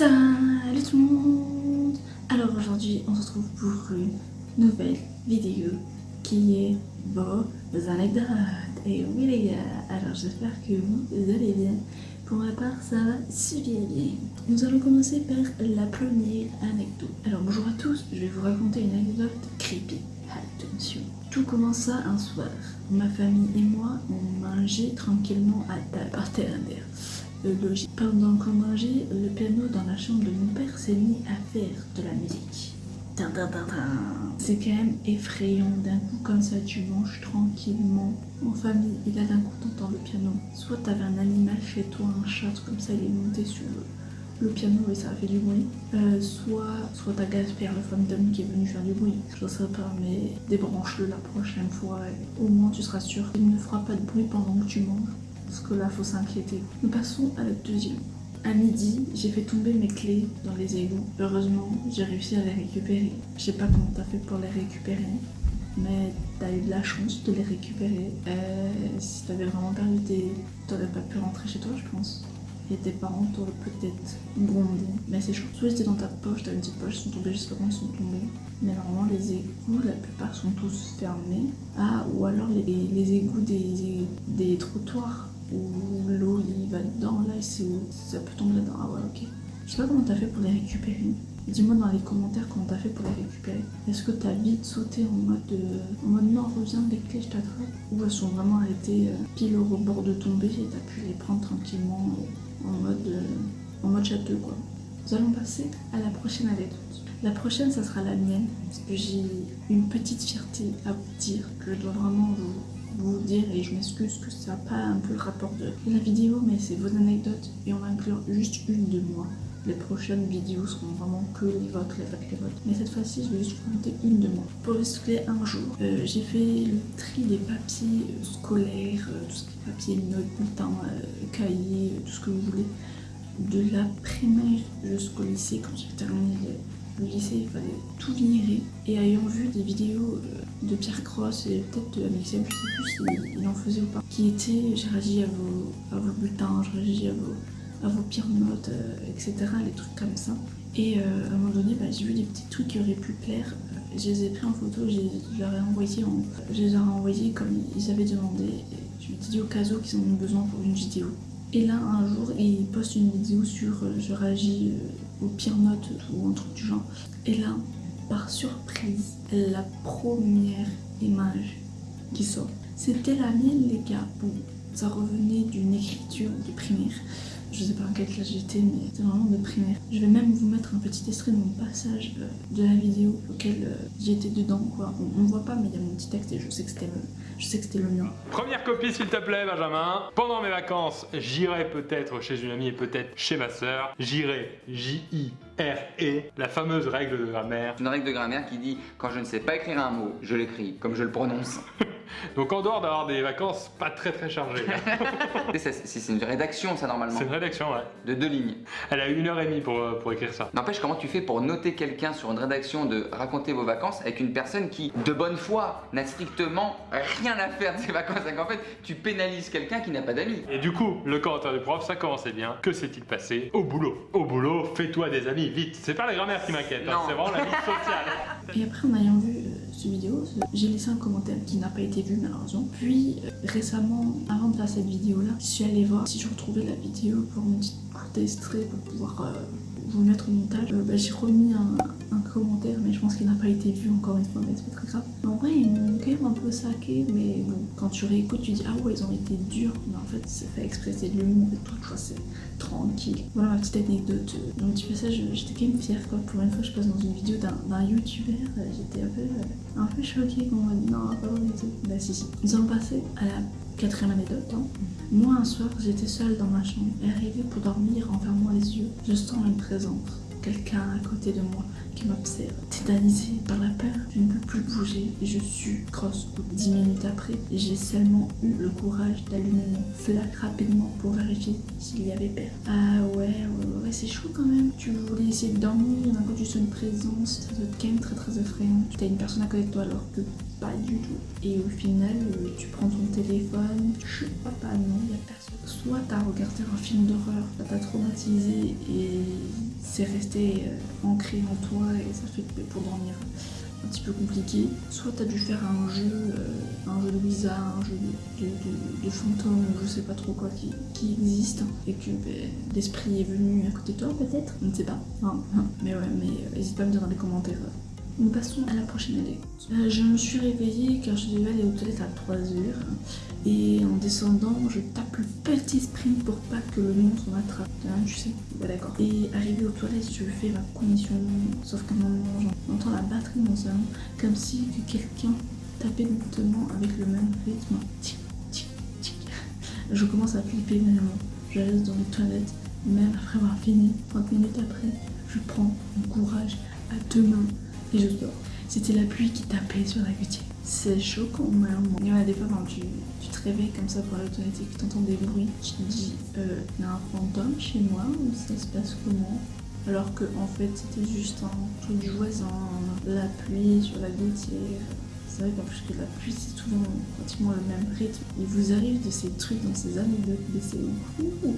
Salut tout le monde Alors aujourd'hui on se retrouve pour une nouvelle vidéo qui est vos anecdotes. Et oui les gars, alors j'espère que vous allez bien. Pour ma part ça va super bien. Nous allons commencer par la première anecdote. Alors bonjour à tous, je vais vous raconter une anecdote creepy. Attention. Tout commença un soir. Ma famille et moi on mangeait tranquillement à table par terre Pendant qu'on mangeait, le piano dans la chambre de mon père s'est mis à faire de la musique. C'est quand même effrayant d'un coup comme ça tu manges tranquillement en famille et là d'un coup t'entends le piano. Soit t'avais un animal chez toi, un chat comme ça il est monté sur le, piano et ça a fait du bruit. Euh, soit soit t'as Gasper le fantôme qui est venu faire du bruit. Je sais pas mais débranche-le la prochaine fois et au moins tu seras sûr qu'il ne fera pas de bruit pendant que tu manges parce que là faut s'inquiéter. Nous passons à la deuxième. À midi, j'ai fait tomber mes clés dans les égouts. Heureusement, j'ai réussi à les récupérer. Je sais pas comment t'as fait pour les récupérer, mais t'as eu de la chance de les récupérer. Euh, si t'avais vraiment perdu tes... T'aurais pas pu rentrer chez toi, je pense. Et tes parents t'auraient peut-être grondé. Mais c'est chaud. Soit c'était dans ta poche, t'as une petite poche, ils sont tombés, je sais pas comment ils sont tombés. Mais normalement, les égouts, la plupart sont tous fermés. Ah, ou alors les, les égouts des, des trottoirs où l'eau il va dedans là c'est ça peut tomber là-dedans. Ah ouais ok. Je sais pas comment t'as fait pour les récupérer. Dis-moi dans les commentaires comment t'as fait pour les récupérer. Est-ce que t'as vite sauté en mode euh, en mode non reviens les clés je t'attrape? Ou elles sont vraiment arrêtées euh, pile au bord de tomber et t'as pu les prendre tranquillement euh, en mode en mode château quoi. Nous allons passer à la prochaine anecdote. La prochaine, ça sera la mienne, parce que j'ai une petite fierté à vous dire que je dois vraiment vous vous dire, et je m'excuse que ça n'a pas un peu le rapport de la vidéo, mais c'est vos anecdotes et on va inclure juste une de moi. Les prochaines vidéos seront vraiment que les votes, les votes, les votes. Mais cette fois-ci, je vais juste vous monter une de moi. Pour recycler un jour, euh, j'ai fait le tri des papiers euh, scolaires, euh, tout ce qui est papier, notes, bulletins, cahiers, tout ce que vous voulez, de la primaire jusqu'au lycée quand j'ai terminé le lycée, il fallait tout virer. Et ayant vu des vidéos euh, de Pierre Cross et peut-être de Amixem, je sais plus s'il en faisait ou pas, qui étaient j'ai réagi à vos, à vos bulletins, j'ai réagi à vos, à vos pires notes, euh, etc. Les trucs comme ça. Et euh, à un moment donné, bah, j'ai vu des petits trucs qui auraient pu plaire. je les ai pris en photo, je les, ai envoyés en, je les ai comme ils avaient demandé. Je me suis dit au cas où qu'ils en ont besoin pour une vidéo. Et là, un jour, il poste une vidéo sur je réagis aux pires notes ou un truc du genre. Et là, par surprise, la première image qui sort, c'était la mienne les gars. Bon, ça revenait d'une écriture de primaire. Je sais pas en quelle classe j'étais, mais c'était vraiment de primaire. Je vais même vous mettre un petit extrait de mon passage euh, de la vidéo auquel euh, j'étais dedans. Quoi. On, ne voit pas, mais il y a mon petit texte et je sais que c'était le, je sais que c'était le mien. Première copie s'il te plaît Benjamin. Pendant mes vacances, j'irai peut-être chez une amie et peut-être chez ma soeur. J'irai J-I-R-E, la fameuse règle de grammaire. Une règle de grammaire qui dit quand je ne sais pas écrire un mot, je l'écris comme je le prononce. Donc en dehors d'avoir des vacances pas très très chargées. c'est une rédaction ça normalement. C'est une rédaction ouais. De deux lignes. Elle a une heure et demie pour, euh, pour écrire ça. N'empêche comment tu fais pour noter quelqu'un sur une rédaction de raconter vos vacances avec une personne qui de bonne foi n'a strictement rien à faire de ses vacances. En fait tu pénalises quelqu'un qui n'a pas d'amis. Et du coup le commentaire du prof ça commençait bien. Que s'est-il passé Au boulot? Au boulot fais-toi des amis vite. C'est pas la grammaire qui m'inquiète, hein. c'est vraiment la vie sociale. Et après en ayant vu euh, cette vidéo, j'ai laissé un commentaire qui n'a pas été vu malheureusement. Puis euh, récemment, avant de faire cette vidéo là, je suis allée voir si je retrouvais la vidéo pour une petite courte extrait pour pouvoir euh, vous mettre au montage. Euh, bah, j'ai remis un, commentaire, mais je pense qu'il n'a pas été vu encore une fois, mais c'est pas très grave. En vrai, ils m'ont quand même un peu saqué, mais bon, quand tu réécoutes, tu dis ah ouais, ils ont été durs, mais en fait, c'est fait exprès, de l'humour et tout, tu vois, c'est tranquille. Voilà ma petite anecdote. Donc, tu fais ça, j'étais quand même fière, quoi. Pour une fois, je passe dans une vidéo d'un youtubeur, euh, j'étais un peu, euh, un peu choquée qu'on m'a dit non, pas et tout. Bah, si, si. Nous allons passer à la quatrième anecdote. Hein. Moi, un soir, j'étais seule dans ma chambre et arrivée pour dormir en fermant les yeux, je sens une présence quelqu'un à côté de moi qui m'observe. Tétanisée par la peur, je ne peux plus bouger et je suis grosse. Dix minutes après, j'ai seulement eu le courage d'allumer mon flac rapidement pour vérifier s'il y avait peur. Ah ouais, ouais, ouais, c'est chaud quand même. Tu voulais essayer de dormir, d'un coup tu sens une présence, ça doit être quand même très très effrayant. T'as une personne à côté de toi alors que pas du tout. Et au final, euh, tu prends ton téléphone, je crois pas, non, il y a personne. Soit t'as regardé un film d'horreur, ça t'a traumatisé et c'est resté euh, ancré en toi et ça fait que pour dormir un petit peu compliqué. Soit t'as dû faire un jeu, euh, un jeu de Ouija, un jeu de, de, fantôme, je sais pas trop quoi qui, existe et que ben, l'esprit est venu à côté de toi peut-être, on ne sait pas. Hein. Mais ouais, mais n'hésite pas à me dire dans les commentaires. Nous passons à la prochaine anecdote. Euh, je me suis réveillée car je devais aller aux toilettes à 3 heures. Et en descendant, je tape le petit sprint pour pas que le monstre m'attrape. Hein, tu sais, d'accord. Et arrivé aux toilettes, je fais ma commission. Sauf qu'à un moment, j'entends la batterie dans mon salon, comme si que quelqu'un tapait lentement avec le même rythme. Tic, tic, tic. Je commence à flipper énormément. Je reste dans les toilettes, même après avoir fini. 30 minutes après, je prends mon courage à deux mains et je dors. C'était la pluie qui tapait sur la gouttière. C'est choquant, vraiment. Il y a des fois quand tu, tu te réveilles comme ça pour toilettes et que tu entends des bruits, tu te dis, euh, il y a un fantôme chez moi ou ça se passe comment? Alors que en fait c'était juste un truc du voisin, la pluie sur la gouttière. Plus que la pluie c'est souvent pratiquement le même rythme. Il vous arrive de ces trucs dans ces anecdotes, de ces ouh,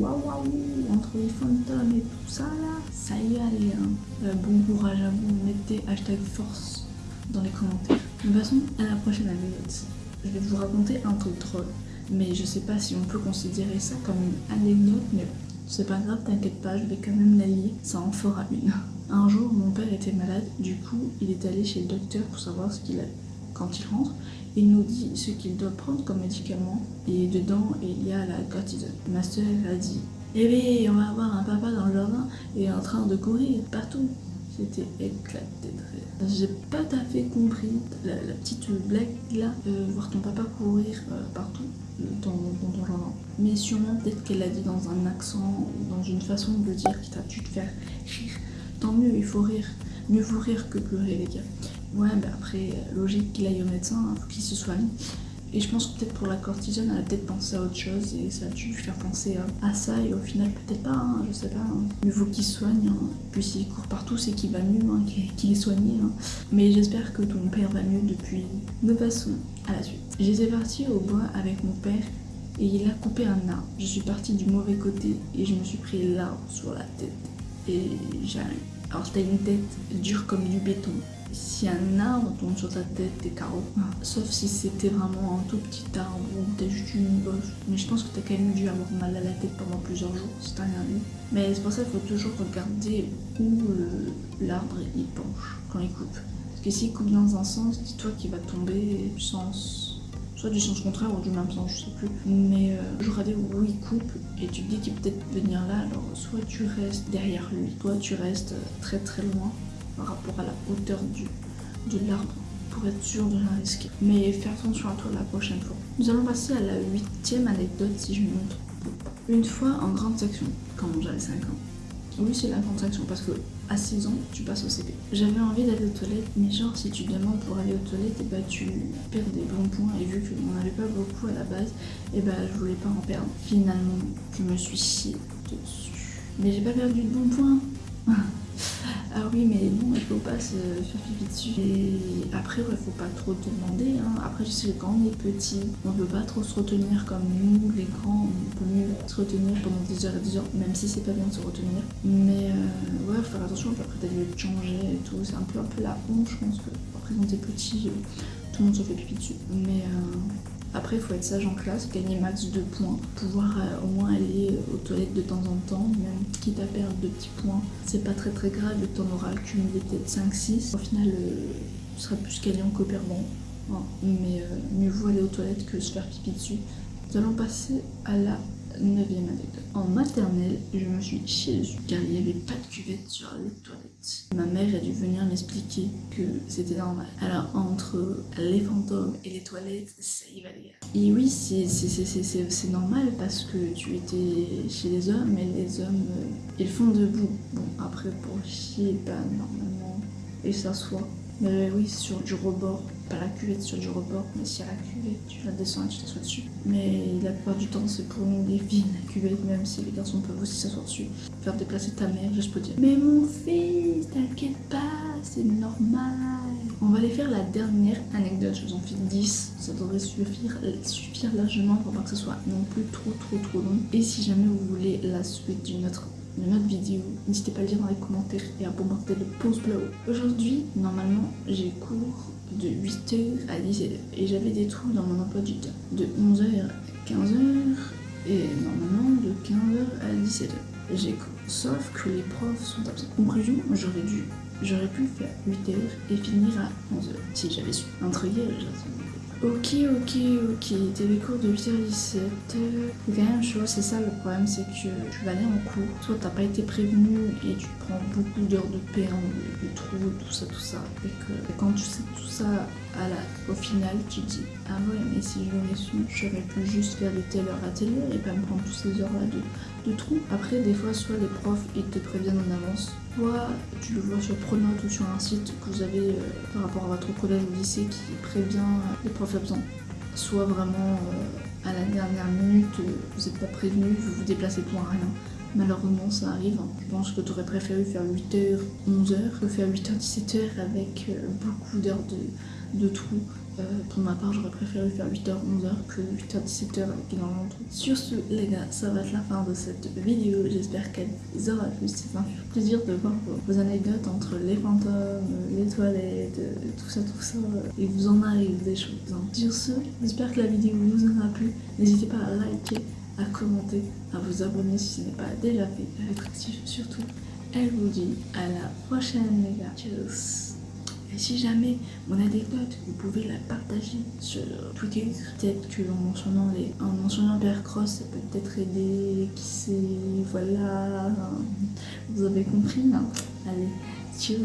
waouh waouh entre les fantômes et tout ça là, ça y est allez hein. Euh, bon courage à vous, mettez hashtag force dans les commentaires. De toute façon, à la prochaine anecdote. Je vais vous raconter un truc drôle, mais je sais pas si on peut considérer ça comme une anecdote, mais c'est pas grave, t'inquiète pas, je vais quand même la lire, ça en fera une. Un jour, mon père était malade, du coup, il est allé chez le docteur pour savoir ce qu'il a. Quand il rentre, il nous dit ce qu'il doit prendre comme médicament, et dedans, il y a la cortisone. Ma soeur a dit Eh bien, on va avoir un papa dans le jardin et en train de courir partout. J'ai pas tout à fait compris la, petite blague là, euh, voir ton papa courir euh, partout dans, dans ton jardin. Mais sûrement, peut-être qu'elle l'a dit dans un accent dans une façon de dire qui t'a dû te faire rire. Tant mieux, il faut rire. Mieux vous rire que pleurer, les gars. Ouais, bah après, logique qu'il aille au médecin, hein, faut qu'il se soigne. Et je pense que peut-être pour la cortisone, elle a peut-être pensé à autre chose et ça a dû faire penser à, ça. Et au final, peut-être pas, hein, je sais pas. Hein. Mieux vaut qu'il soigne. Hein. Puis s'il court partout, c'est qu'il va mieux, hein, qu'il est soigné. Mais j'espère que ton père va mieux depuis. Nous passons à la suite. J'étais partie au bois avec mon père et il a coupé un arbre. Je suis partie du mauvais côté et je me suis pris l'arbre sur la tête. Et j'ai alors t'as une tête dure comme du béton. Si un arbre tombe sur ta tête, t'es KO. Sauf si c'était vraiment un tout petit arbre ou t'as juste une bosse. Mais je pense que t'as quand même dû avoir mal à la tête pendant plusieurs jours si t'as rien. Mais c'est pour ça qu'il faut toujours regarder où le- l'arbre il penche quand il coupe. Parce que s'il coupe dans un sens, dis-toi qu'il va tomber du sens soit du sens contraire ou du même sens, je sais plus. Mais euh, je regardais où il coupe et tu te dis qu'il peut peut-être venir là, alors soit tu restes derrière lui, soit tu restes euh, très très loin par rapport à la hauteur du, de l'arbre pour être sûr de rien risquer. Mais fais attention à toi la prochaine fois. Nous allons passer à la huitième anecdote si je me pas. Une fois en grande section, quand j'avais 5 ans. Oui, c'est la grande section parce que à 6 ans, tu passes au CP. J'avais envie d'aller aux toilettes, mais genre si tu demandes pour aller aux toilettes, et bah tu perds des bons points. Et vu qu'on n'en avait pas beaucoup à la base, et bah je voulais pas en perdre. Finalement, je me suis chié dessus. Mais j'ai pas perdu de bons points. Ah oui, mais bon, il faut pas se faire pipi dessus. Et après, ouais, faut pas trop demander. Hein. Après, je sais que quand on est petit, on peut pas trop se retenir comme nous, les grands, on peut mieux se retenir pendant des heures et des heures, même si c'est pas bien de se retenir. Mais euh, ouais, faut faire attention, puis après t'as dû changer et tout. C'est un peu, un peu la honte, je pense que après quand t'es petit, euh, tout le monde se fait pipi dessus. Mais euh, après, il faut être sage en classe, gagner max de points, pouvoir euh, au moins aller aux toilettes de temps en temps, même quitte à perdre de petits points. C'est pas très très grave, tu en auras accumulé peut-être 5-6. Au final, euh, tu seras plus gagnant que perdant. Hein. Mais euh, mieux vaut aller aux toilettes que se faire pipi dessus. Nous allons passer à la neuvième anecdote. En maternelle, je me suis chiée dessus car il n'y avait pas de cuvette sur les toilettes. Ma mère a dû venir m'expliquer que c'était normal. Alors entre les fantômes et les toilettes, ça y va les gars. Et oui, c'est normal parce que tu étais chez les hommes et les hommes, euh, ils font debout. Bon, après pour chier, bah normalement, ils s'assoient. Mais oui, sur du rebord. Pas la cuvette sur du rebord, mais si à la cuvette, tu la descends et tu t'assois dessus. Mais la plupart du temps, c'est pour nous les filles, la cuvette, même si les garçons peuvent aussi s'asseoir dessus. Faire déplacer ta mère, je peux dire. Mais mon fils, t'inquiète pas, c'est normal. On va aller faire la dernière anecdote, je vous en fais 10, ça devrait suffire, suffire largement pour pas que ce soit non plus trop trop trop long. Et si jamais vous voulez la suite d'une autre de notre vidéo. N'hésitez pas à le dire dans les commentaires et à bombarder le pouce bleu. Aujourd'hui, normalement, j'ai cours de 8h à 10h et j'avais des trous dans mon emploi du temps de 11h à 15h et normalement de 15h à 17h. J'ai cours. Sauf que les profs sont absents. Conclusion, j'aurais dû, j'aurais pu faire 8h et finir à 11h si j'avais su. Entre Ok, ok, ok, t'es les cours de 8h17. C'est quand même chaud, c'est ça le problème, c'est que tu vas aller en cours, soit t'as pas été prévenu et tu prends beaucoup d'heures de perme, de, trous, tout ça, tout ça. Et que quand tu sais tout ça au final, tu dis Ah ouais, mais si je l'aurais su, j'aurais pu juste faire de telle heure à telle heure et pas me prendre toutes ces heures-là de, de trous. Après, des fois, soit les profs ils te préviennent en avance, soit tu le vois sur Pronote ou sur un site que vous avez euh, par rapport à votre collège ou lycée qui prévient euh, les profs absents. Soit vraiment euh, à la dernière minute, vous n'êtes pas prévenu, vous vous déplacez pour rien. Malheureusement, ça arrive. Je pense que tu aurais préféré faire 8h, 11h que faire 8h, 17h avec beaucoup d'heures de, de trous euh, pour ma part, j'aurais préféré faire 8h, 11h que 8h, 17h avec énormément de trucs. Sur ce, les gars, ça va être la fin de cette vidéo. J'espère qu'elle vous aura plu. C'est un plaisir de voir vos, anecdotes entre les fantômes, les toilettes, tout ça, tout ça. Et vous en arrive des choses. Donc, sur ce, j'espère que la vidéo vous aura plu. N'hésitez pas à liker, à commenter, à vous abonner si ce n'est pas déjà fait, être actif surtout. Elle vous dit à la prochaine, les gars. Tchuss et si jamais mon anecdote, vous pouvez la partager sur Twitter. Peut-être que en mentionnant, les, en mentionnant Bear Cross, ça peut peut-être aider, qui sait, voilà. Vous avez compris, non? Allez, ciao